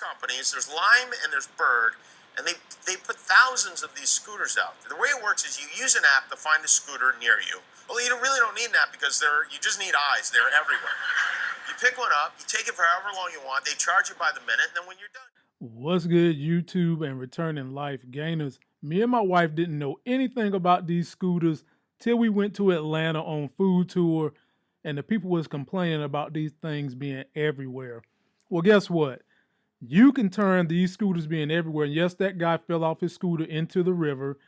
companies. There's Lime and there's Bird, and they they put thousands of these scooters out. The way it works is you use an app to find a scooter near you. Well, you don't, really don't need an app because they're you just need eyes. They're everywhere. You pick one up, you take it for however long you want. They charge you by the minute, and then when you're done. What's good, YouTube and returning life gainers? Me and my wife didn't know anything about these scooters till we went to Atlanta on food tour, and the people was complaining about these things being everywhere. Well, guess what? You can turn these scooters being everywhere. And yes, that guy fell off his scooter into the river.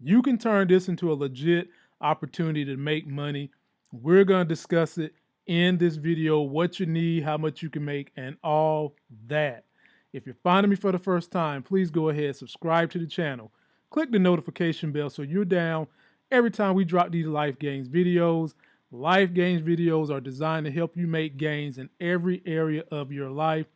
You can turn this into a legit opportunity to make money. We're going to discuss it in this video, what you need, how much you can make, and all that. If you're finding me for the first time, please go ahead, subscribe to the channel. Click the notification bell so you're down every time we drop these life gains videos. Life gains videos are designed to help you make gains in every area of your life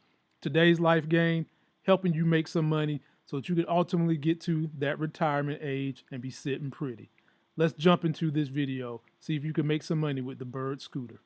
today's life gain, helping you make some money so that you can ultimately get to that retirement age and be sitting pretty. Let's jump into this video, see if you can make some money with the Bird scooter.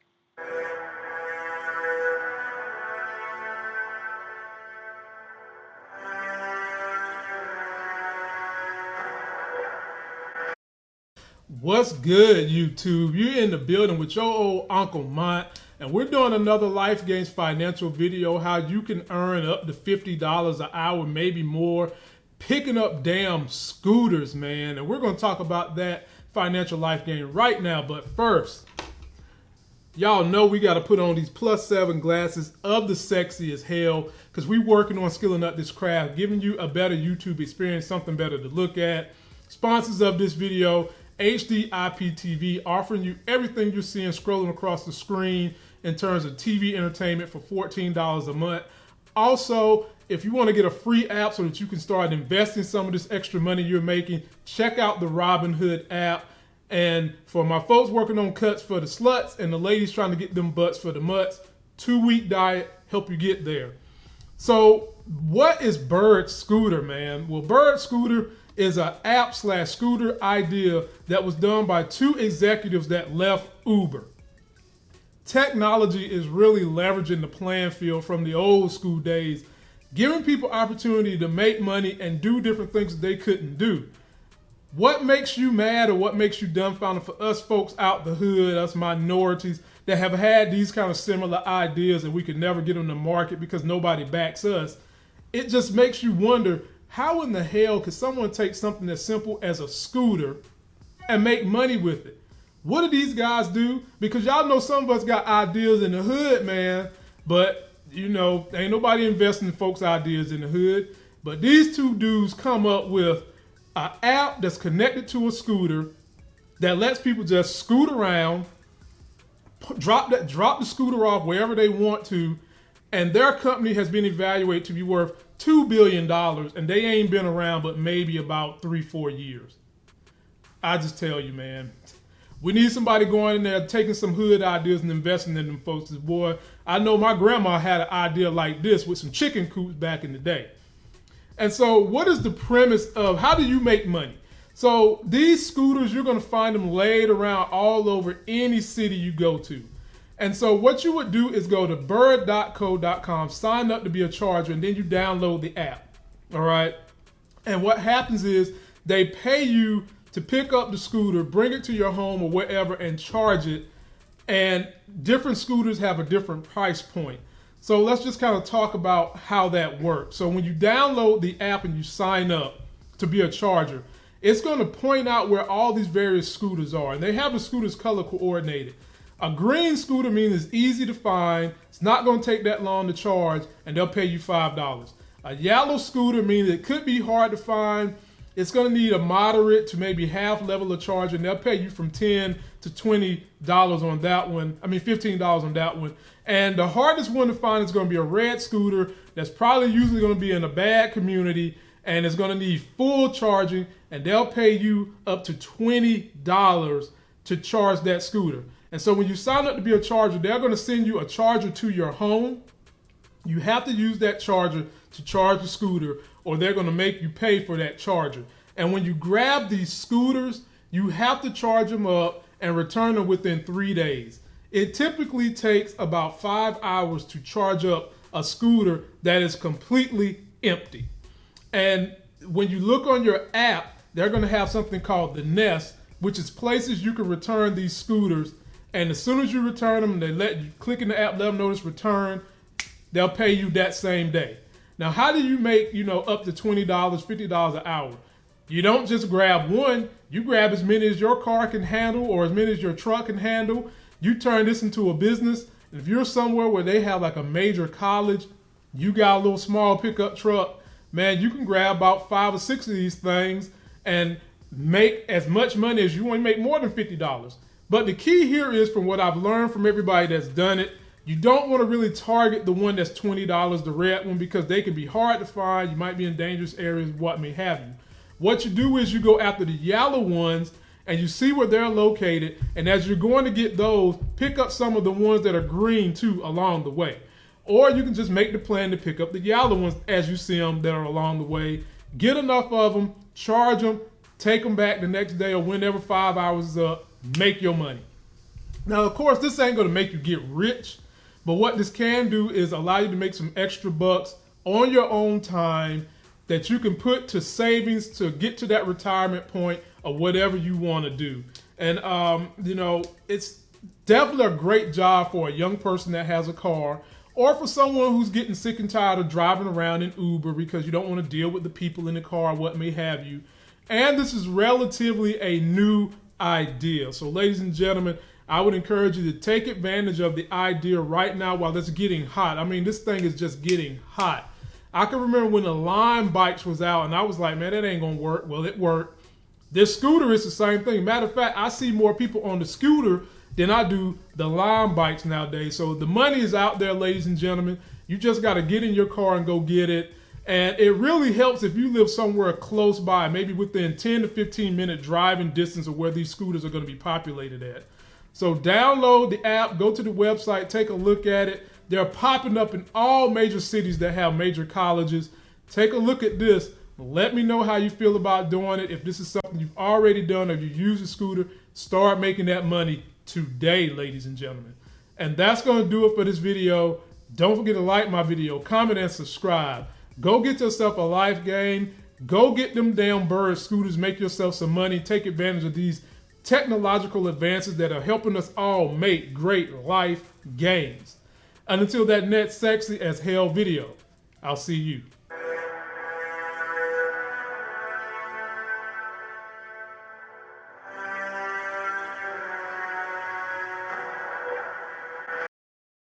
What's good, YouTube? You're in the building with your old Uncle Mont and we're doing another Life Gains financial video, how you can earn up to $50 an hour, maybe more, picking up damn scooters, man. And we're gonna talk about that financial life gain right now. But first, y'all know we gotta put on these plus seven glasses of the sexy as hell, because we working on skilling up this craft, giving you a better YouTube experience, something better to look at. Sponsors of this video, HD IPTV, offering you everything you're seeing scrolling across the screen in terms of TV entertainment for $14 a month. Also, if you want to get a free app so that you can start investing some of this extra money you're making, check out the Robinhood app. And for my folks working on cuts for the sluts and the ladies trying to get them butts for the mutts, two week diet help you get there. So, what is Bird Scooter, man? Well, Bird Scooter is an app slash scooter idea that was done by two executives that left Uber technology is really leveraging the playing field from the old school days, giving people opportunity to make money and do different things they couldn't do. What makes you mad or what makes you dumbfounded for us folks out the hood, us minorities that have had these kind of similar ideas and we could never get them to market because nobody backs us? It just makes you wonder how in the hell could someone take something as simple as a scooter and make money with it? What do these guys do? Because y'all know some of us got ideas in the hood, man. But you know, ain't nobody investing in folks' ideas in the hood. But these two dudes come up with an app that's connected to a scooter that lets people just scoot around, drop that, drop the scooter off wherever they want to, and their company has been evaluated to be worth two billion dollars, and they ain't been around but maybe about three, four years. I just tell you, man, we need somebody going in there taking some hood ideas and investing in them folks. Boy, I know my grandma had an idea like this with some chicken coops back in the day. And so, what is the premise of how do you make money? So, these scooters, you're to find them laid around all over any city you go to. And so, what you would do is go to bird.co.com, sign up to be a charger, and then you download the app. All right. And what happens is they pay you to pick up the scooter, bring it to your home or wherever, and charge it. And different scooters have a different price point. So let's just kind of talk about how that works. So when you download the app and you sign up to be a charger, it's going to point out where all these various scooters are. And they have the scooters color coordinated. A green scooter means it's easy to find, it's not going to take that long to charge, and they'll pay you $5. A yellow scooter means it could be hard to find, it's going to need a moderate to maybe half level of charge, and they'll pay you from 10 to $20 on that one. I mean, $15 on that one. And the hardest one to find is going to be a red scooter that's probably usually going to be in a bad community and it's going to need full charging and they'll pay you up to $20 to charge that scooter. And so when you sign up to be a charger, they're going to send you a charger to your home. You have to use that charger to charge the scooter or they're going to make you pay for that charger. And when you grab these scooters, you have to charge them up and return them within three days. It typically takes about five hours to charge up a scooter that is completely empty. And when you look on your app, they're going to have something called the Nest, which is places you can return these scooters. And as soon as you return them, they let you click in the app, let them notice return. They'll pay you that same day. Now, how do you make you know up to twenty dollars, fifty dollars an hour? You don't just grab one. You grab as many as your car can handle, or as many as your truck can handle. You turn this into a business. If you're somewhere where they have like a major college, you got a little small pickup truck, man, you can grab about five or six of these things and make as much money as you want to make more than $50. But the key here is from what I've learned from everybody that's done it, you don't want to really target the one that's $20, the red one, because they can be hard to find. You might be in dangerous areas, what may have you. What you do is you go after the yellow ones and you see where they're located. And as you're going to get those, pick up some of the ones that are green too along the way. Or you can just make the plan to pick up the yellow ones as you see them that are along the way. Get enough of them, charge them, take them back the next day or whenever five hours is up, make your money. Now, of course, this ain't to make you get rich, but what this can do is allow you to make some extra bucks on your own time that you can put to savings to get to that retirement point or whatever you want to do. And, um, you know, it's definitely a great job for a young person that has a car or for someone who's getting sick and tired of driving around in Uber because you don't want to deal with the people in the car, what may have you. And this is relatively a new idea. So, ladies and gentlemen, I would encourage you to take advantage of the idea right now while it's getting hot. I mean, this thing is just getting hot. I can remember when the Lime bikes was out, and I was like, man, that ain't gonna work. Well, it worked. This scooter is the same thing. Matter of fact, I see more people on the scooter than I do the Lime bikes nowadays. So the money is out there, ladies and gentlemen. You just got to get in your car and go get it. And it really helps if you live somewhere close by, maybe within 10 to 15 minute driving distance of where these scooters are going to be populated at. So download the app, go to the website, take a look at it. They're popping up in all major cities that have major colleges. Take a look at this. Let me know how you feel about doing it. If this is something you've already done, if you use a scooter, start making that money today, ladies and gentlemen. And that's going to do it for this video. Don't forget to like my video, comment, and subscribe. Go get yourself a life game. Go get them damn bird scooters. Make yourself some money. Take advantage of these technological advances that are helping us all make great life gains. And until that next sexy as hell video, I'll see you.